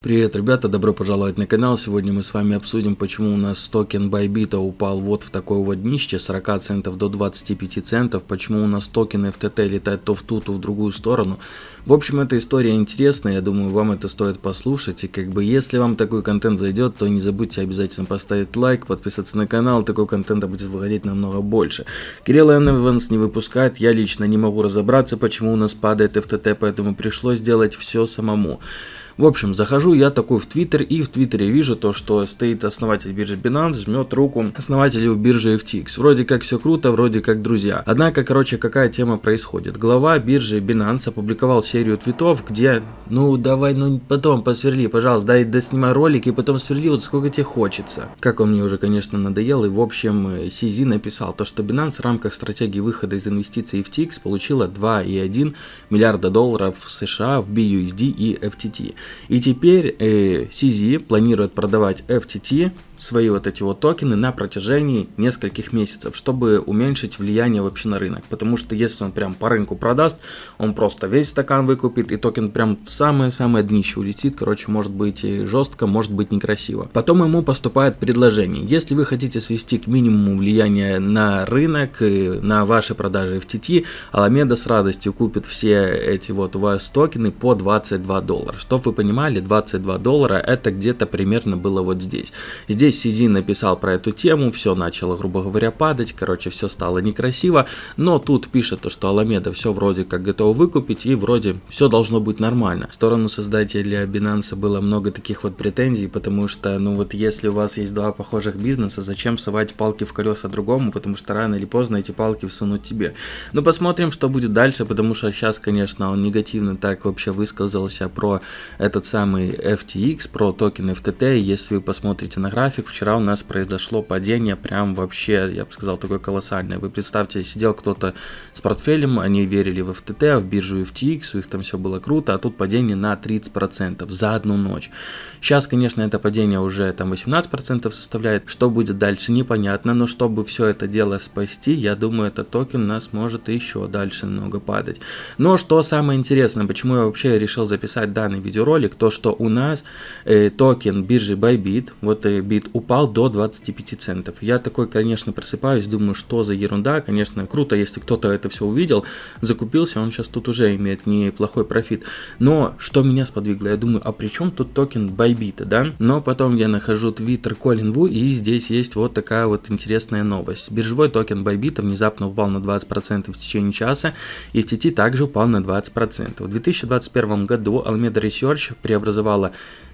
Привет, ребята, добро пожаловать на канал. Сегодня мы с вами обсудим, почему у нас токен Bybit упал вот в такое вот днище, 40 центов до 25 центов, почему у нас токен FTT летает то в ту, то в другую сторону. В общем, эта история интересная, я думаю, вам это стоит послушать. И как бы, если вам такой контент зайдет, то не забудьте обязательно поставить лайк, подписаться на канал, такой контента будет выходить намного больше. Кирилл Эванс не выпускает, я лично не могу разобраться, почему у нас падает FTT, поэтому пришлось делать все самому. В общем, захожу я такой в Твиттер, и в Твиттере вижу то, что стоит основатель биржи Binance, жмет руку основателю биржи FTX. Вроде как все круто, вроде как друзья. Однако, короче, какая тема происходит? Глава биржи Binance опубликовал серию твитов, где, ну давай, ну потом посверли, пожалуйста, дай доснимай ролик и потом сверли вот сколько тебе хочется. Как он мне уже, конечно, надоел, и в общем, CZ написал то, что Binance в рамках стратегии выхода из инвестиций FTX получила 2,1 миллиарда долларов США в BUSD и FTT. И теперь э, CZ планирует продавать FTT свои вот эти вот токены на протяжении нескольких месяцев, чтобы уменьшить влияние вообще на рынок. Потому что если он прям по рынку продаст, он просто весь стакан выкупит, и токен прям в самое-самое днище улетит. Короче, может быть и жестко, может быть некрасиво. Потом ему поступает предложение. Если вы хотите свести к минимуму влияния на рынок, на ваши продажи FTT, Alameda с радостью купит все эти вот у вас токены по 22 доллара. Чтобы вы понимали, 22 доллара это где-то примерно было вот здесь. Здесь Здесь Сизин написал про эту тему, все начало, грубо говоря, падать, короче, все стало некрасиво, но тут пишет, что Аламеда все вроде как готова выкупить, и вроде все должно быть нормально. В сторону создателя Binance было много таких вот претензий, потому что, ну вот, если у вас есть два похожих бизнеса, зачем совать палки в колеса другому, потому что рано или поздно эти палки всунут тебе. Ну, посмотрим, что будет дальше, потому что сейчас, конечно, он негативно так вообще высказался про этот самый FTX, про токен FTT, если вы посмотрите на график, график, вчера у нас произошло падение прям вообще, я бы сказал, такое колоссальное. Вы представьте, сидел кто-то с портфелем, они верили в FTT, в биржу FTX, у них там все было круто, а тут падение на 30% за одну ночь. Сейчас, конечно, это падение уже там 18% составляет, что будет дальше непонятно, но чтобы все это дело спасти, я думаю, этот токен у нас может еще дальше немного падать. Но что самое интересное, почему я вообще решил записать данный видеоролик, то что у нас э, токен биржи Bybit, вот э, Bit упал до 25 центов. Я такой, конечно, просыпаюсь, думаю, что за ерунда. Конечно, круто, если кто-то это все увидел, закупился, он сейчас тут уже имеет неплохой профит. Но что меня сподвигло? Я думаю, а при чем тут токен Bybit, да? Но потом я нахожу твиттер Колин Ву, и здесь есть вот такая вот интересная новость. Биржевой токен Bybit внезапно упал на 20% в течение часа, и FTT также упал на 20%. В 2021 году Alameda Research преобразовала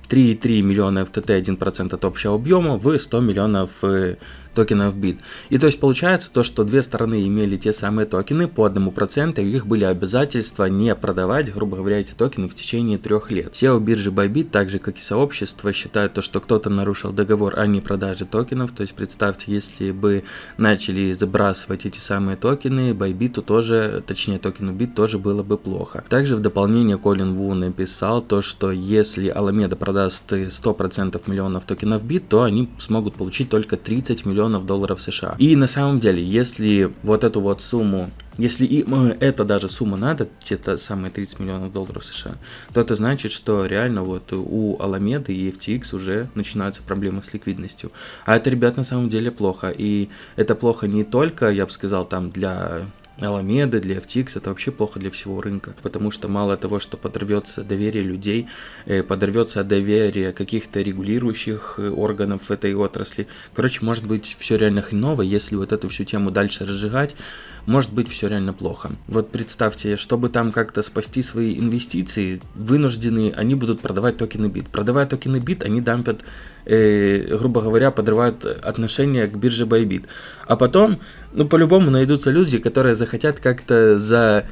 3,3 миллиона FTT 1% от общего объема в 100 миллионов э, токенов бит. И то есть получается то, что две стороны имели те самые токены по одному проценту, и их были обязательства не продавать, грубо говоря, эти токены в течение трех лет. SEO биржи Bybit, так же как и сообщество, считают то, что кто-то нарушил договор о непродаже токенов. То есть представьте, если бы начали забрасывать эти самые токены, Bybit тоже, точнее токену бит тоже было бы плохо. Также в дополнение Колин Ву написал то, что если Alameda продаст 100% миллионов токенов бит, то они смогут получить только 30 миллионов долларов США. И на самом деле, если вот эту вот сумму если и это даже сумма надо, где-то самые 30 миллионов долларов США, то это значит, что реально вот у Аламеды и FTX уже начинаются проблемы с ликвидностью. А это, ребят, на самом деле плохо. И это плохо не только, я бы сказал, там для Аламеды, для FTX это вообще плохо для всего рынка, потому что мало того, что подорвется доверие людей, э, подорвется доверие каких-то регулирующих э, органов в этой отрасли. Короче, может быть все реально хреново, если вот эту всю тему дальше разжигать, может быть все реально плохо. Вот представьте, чтобы там как-то спасти свои инвестиции, вынуждены, они будут продавать токены бит. Продавая токены бит, они дампят, грубо говоря, подрывают отношения к бирже Bybit. А потом, ну по-любому найдутся люди, которые захотят как-то за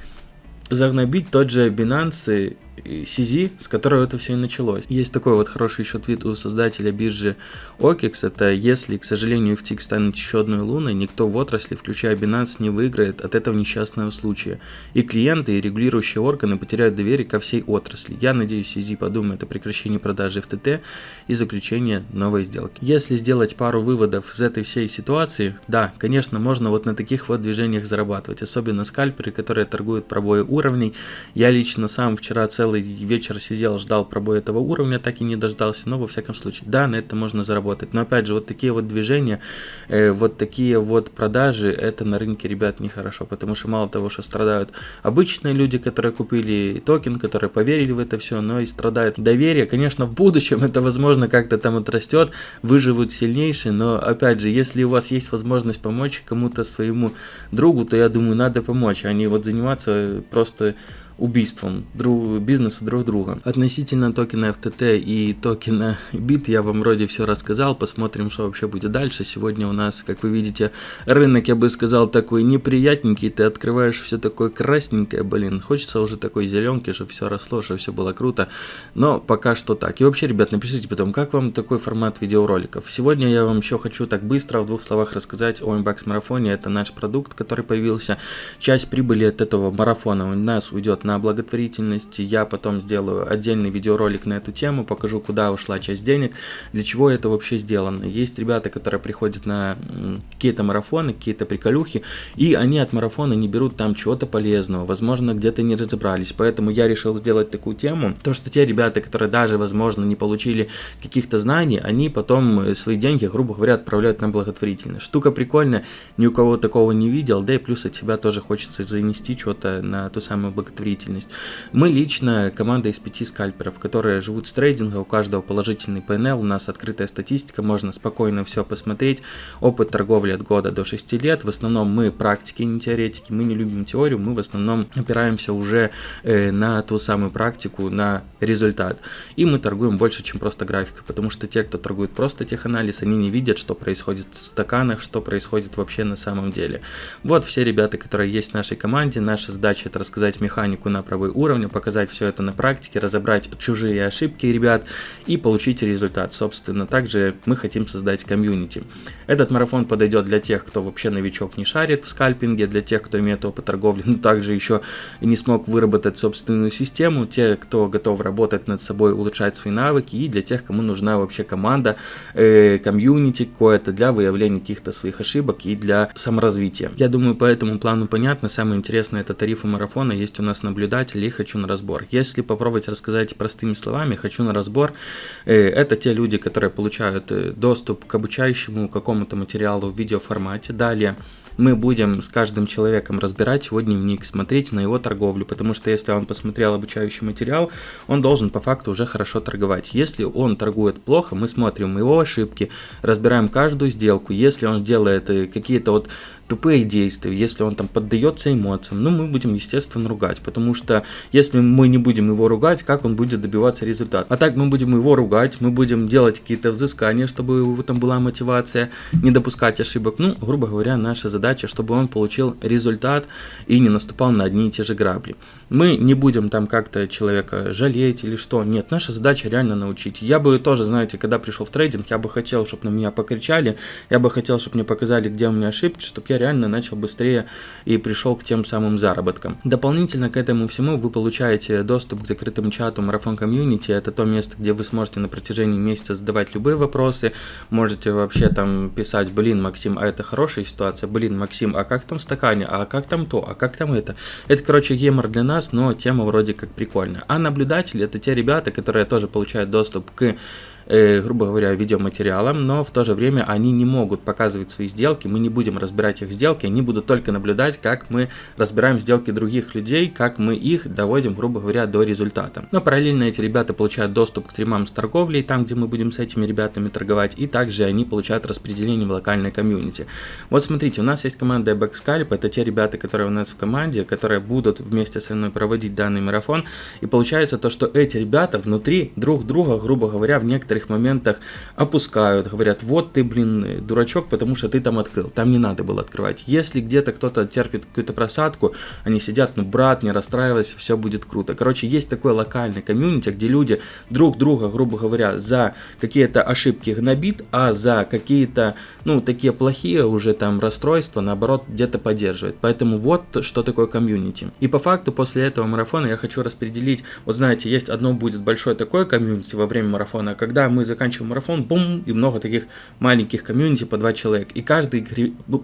загнобить тот же Binance CZ, с которого это все и началось. Есть такой вот хороший еще твит у создателя биржи OKEX, это если, к сожалению, FTX станет еще одной луной, никто в отрасли, включая Binance, не выиграет от этого несчастного случая. И клиенты, и регулирующие органы потеряют доверие ко всей отрасли. Я надеюсь, CZ подумает о прекращении продажи FTT и заключении новой сделки. Если сделать пару выводов из этой всей ситуации, да, конечно, можно вот на таких вот движениях зарабатывать, особенно скальперы, которые торгуют пробои уровней. Я лично сам вчера целый целый вечер сидел, ждал пробоя этого уровня, так и не дождался, но во всяком случае, да, на это можно заработать. Но опять же, вот такие вот движения, э, вот такие вот продажи, это на рынке, ребят, нехорошо, потому что мало того, что страдают обычные люди, которые купили токен, которые поверили в это все, но и страдает доверие. Конечно, в будущем это, возможно, как-то там отрастет, выживут сильнейшие, но опять же, если у вас есть возможность помочь кому-то своему другу, то я думаю, надо помочь, а не вот заниматься просто убийством друг, бизнеса друг друга. Относительно токена FTT и токена BIT я вам вроде все рассказал, посмотрим, что вообще будет дальше. Сегодня у нас, как вы видите, рынок, я бы сказал, такой неприятненький, ты открываешь все такое красненькое, блин, хочется уже такой зеленки, чтобы все росло, чтобы все было круто, но пока что так. И вообще, ребят, напишите потом, как вам такой формат видеороликов. Сегодня я вам еще хочу так быстро в двух словах рассказать о Inbox марафоне, это наш продукт, который появился. Часть прибыли от этого марафона у нас уйдет на благотворительность. Я потом сделаю отдельный видеоролик на эту тему, покажу, куда ушла часть денег, для чего это вообще сделано. Есть ребята, которые приходят на какие-то марафоны, какие-то приколюхи, и они от марафона не берут там чего-то полезного, возможно, где-то не разобрались. Поэтому я решил сделать такую тему, то, что те ребята, которые даже, возможно, не получили каких-то знаний, они потом свои деньги, грубо говоря, отправляют на благотворительность. Штука прикольная, ни у кого такого не видел, да и плюс от себя тоже хочется занести что-то на ту самую благотворительность деятельность. Мы лично команда из пяти скальперов, которые живут с трейдинга, у каждого положительный PNL, у нас открытая статистика, можно спокойно все посмотреть. Опыт торговли от года до 6 лет, в основном мы практики, не теоретики, мы не любим теорию, мы в основном опираемся уже э, на ту самую практику, на результат. И мы торгуем больше, чем просто графика, потому что те, кто торгует просто теханализ, они не видят, что происходит в стаканах, что происходит вообще на самом деле. Вот все ребята, которые есть в нашей команде, наша задача это рассказать механику на пробой уровня, показать все это на практике, разобрать чужие ошибки ребят и получить результат. Собственно, также мы хотим создать комьюнити. Этот марафон подойдет для тех, кто вообще новичок не шарит в скальпинге, для тех, кто имеет опыт торговли, но также еще не смог выработать собственную систему, те, кто готов работать над собой, улучшать свои навыки, и для тех, кому нужна вообще команда, э, комьюнити какое-то для выявления каких-то своих ошибок и для саморазвития. Я думаю, по этому плану понятно. Самое интересное это тарифы марафона. Есть у нас наблюдение наблюдателей хочу на разбор. Если попробовать рассказать простыми словами, хочу на разбор, э, это те люди, которые получают э, доступ к обучающему какому-то материалу в видеоформате. Далее мы будем с каждым человеком разбирать его дневник, смотреть на его торговлю, потому что если он посмотрел обучающий материал, он должен по факту уже хорошо торговать. Если он торгует плохо, мы смотрим его ошибки, разбираем каждую сделку. Если он делает э, какие-то вот тупые действия, если он там поддается эмоциям, ну мы будем естественно ругать, потому что если мы не будем его ругать, как он будет добиваться результата? А так мы будем его ругать, мы будем делать какие-то взыскания, чтобы в этом была мотивация, не допускать ошибок. Ну, грубо говоря, наша задача, чтобы он получил результат и не наступал на одни и те же грабли. Мы не будем там как-то человека жалеть или что, нет, наша задача реально научить. Я бы тоже, знаете, когда пришел в трейдинг, я бы хотел, чтобы на меня покричали, я бы хотел, чтобы мне показали, где у меня ошибки, чтобы я реально начал быстрее и пришел к тем самым заработкам. Дополнительно к этому всему вы получаете доступ к закрытому чату Марафон Community. Это то место, где вы сможете на протяжении месяца задавать любые вопросы. Можете вообще там писать, блин, Максим, а это хорошая ситуация, блин, Максим, а как там в стакане, а как там то, а как там это. Это, короче, гемор для нас, но тема вроде как прикольная. А наблюдатели это те ребята, которые тоже получают доступ к грубо говоря, видеоматериалом, но в то же время они не могут показывать свои сделки, мы не будем разбирать их сделки, они будут только наблюдать, как мы разбираем сделки других людей, как мы их доводим, грубо говоря, до результата. Но параллельно эти ребята получают доступ к стримам с торговлей, там, где мы будем с этими ребятами торговать, и также они получают распределение в локальной комьюнити. Вот смотрите, у нас есть команда Backscalp, это те ребята, которые у нас в команде, которые будут вместе со мной проводить данный марафон, и получается то, что эти ребята внутри друг друга, грубо говоря, в некоторых некоторых моментах опускают, говорят, вот ты, блин, дурачок, потому что ты там открыл. Там не надо было открывать. Если где-то кто-то терпит какую-то просадку, они сидят, ну, брат, не расстраивайся, все будет круто. Короче, есть такой локальный комьюнити, где люди друг друга, грубо говоря, за какие-то ошибки гнобит, а за какие-то, ну, такие плохие уже там расстройства, наоборот, где-то поддерживает. Поэтому вот что такое комьюнити. И по факту после этого марафона я хочу распределить, вот знаете, есть одно будет большое такое комьюнити во время марафона, когда когда мы заканчиваем марафон, бум, и много таких маленьких комьюнити по два человека. И каждый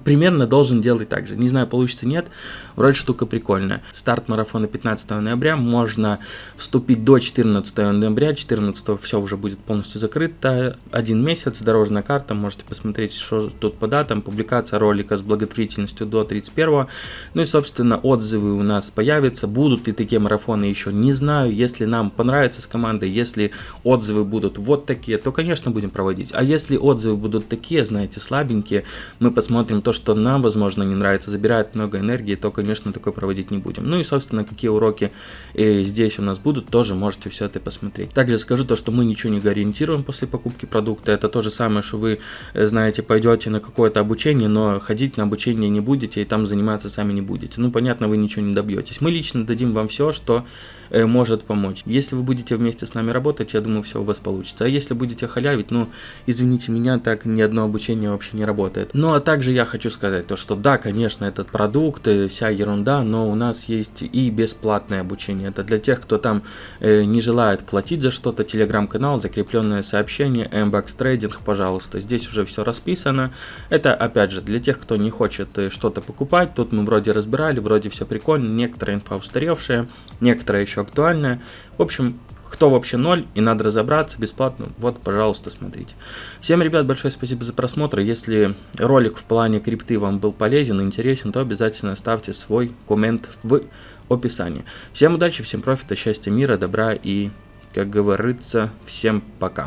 примерно должен делать так же. Не знаю, получится нет, вроде штука прикольная. Старт марафона 15 ноября, можно вступить до 14 ноября, 14 все уже будет полностью закрыто. Один месяц, дорожная карта, можете посмотреть, что тут по датам, публикация ролика с благотворительностью до 31 Ну и, собственно, отзывы у нас появятся, будут ли такие марафоны еще, не знаю, если нам понравится с командой, если отзывы будут вот такие, то, конечно, будем проводить. А если отзывы будут такие, знаете, слабенькие, мы посмотрим то, что нам, возможно, не нравится, забирает много энергии, то, конечно, такое проводить не будем. Ну и, собственно, какие уроки э, здесь у нас будут, тоже можете все это посмотреть. Также скажу то, что мы ничего не гарантируем после покупки продукта. Это то же самое, что вы, э, знаете, пойдете на какое-то обучение, но ходить на обучение не будете и там заниматься сами не будете. Ну, понятно, вы ничего не добьетесь. Мы лично дадим вам все, что может помочь. Если вы будете вместе с нами работать, я думаю, все у вас получится. А если будете халявить, ну, извините меня, так ни одно обучение вообще не работает. Ну, а также я хочу сказать то, что да, конечно, этот продукт, э, вся ерунда, но у нас есть и бесплатное обучение. Это для тех, кто там э, не желает платить за что-то, телеграм-канал, закрепленное сообщение, Mbox трейдинг, пожалуйста. Здесь уже все расписано. Это, опять же, для тех, кто не хочет э, что-то покупать, тут мы вроде разбирали, вроде все прикольно, некоторая инфа устаревшая, некоторая еще актуальная. В общем, кто вообще ноль и надо разобраться бесплатно, вот, пожалуйста, смотрите. Всем, ребят, большое спасибо за просмотр. Если ролик в плане крипты вам был полезен и интересен, то обязательно ставьте свой коммент в описании. Всем удачи, всем профита, счастья, мира, добра и, как говорится, всем пока.